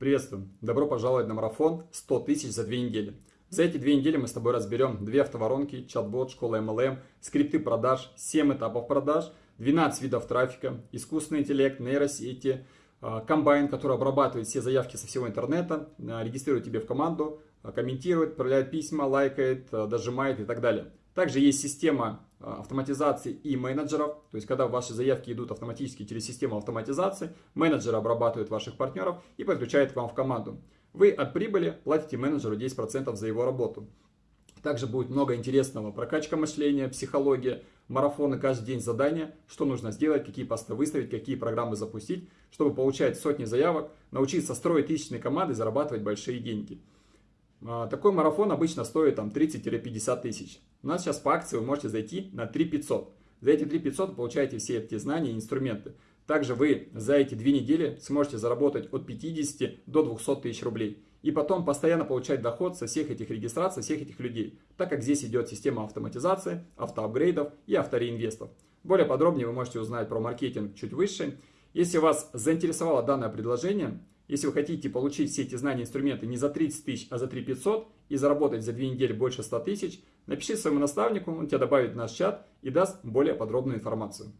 Приветствую! Добро пожаловать на марафон 100 тысяч за две недели. За эти две недели мы с тобой разберем две автоворонки, чат-бот, школа MLM, скрипты продаж, 7 этапов продаж, 12 видов трафика, искусственный интеллект, нейросети, комбайн, который обрабатывает все заявки со всего интернета, а, регистрирует тебе в команду, а, комментирует, отправляет письма, лайкает, дожимает и так далее. Также есть система автоматизации и менеджеров, то есть когда ваши заявки идут автоматически через систему автоматизации, менеджеры обрабатывают ваших партнеров и подключают к вам в команду. Вы от прибыли платите менеджеру 10% за его работу. Также будет много интересного. Прокачка мышления, психология, марафоны, каждый день задания, что нужно сделать, какие посты выставить, какие программы запустить, чтобы получать сотни заявок, научиться строить тысячные команды зарабатывать большие деньги. А, такой марафон обычно стоит там 30-50 тысяч. У нас сейчас по акции вы можете зайти на 3500. За эти 3500 получаете все эти знания и инструменты. Также вы за эти две недели сможете заработать от 50 до 200 тысяч рублей. И потом постоянно получать доход со всех этих регистраций, всех этих людей. Так как здесь идет система автоматизации, автоапгрейдов и автореинвестов. Более подробнее вы можете узнать про маркетинг чуть выше. Если вас заинтересовало данное предложение, если вы хотите получить все эти знания и инструменты не за 30 тысяч, а за 3 500 и заработать за 2 недели больше 100 тысяч, напиши своему наставнику, он тебя добавит в наш чат и даст более подробную информацию.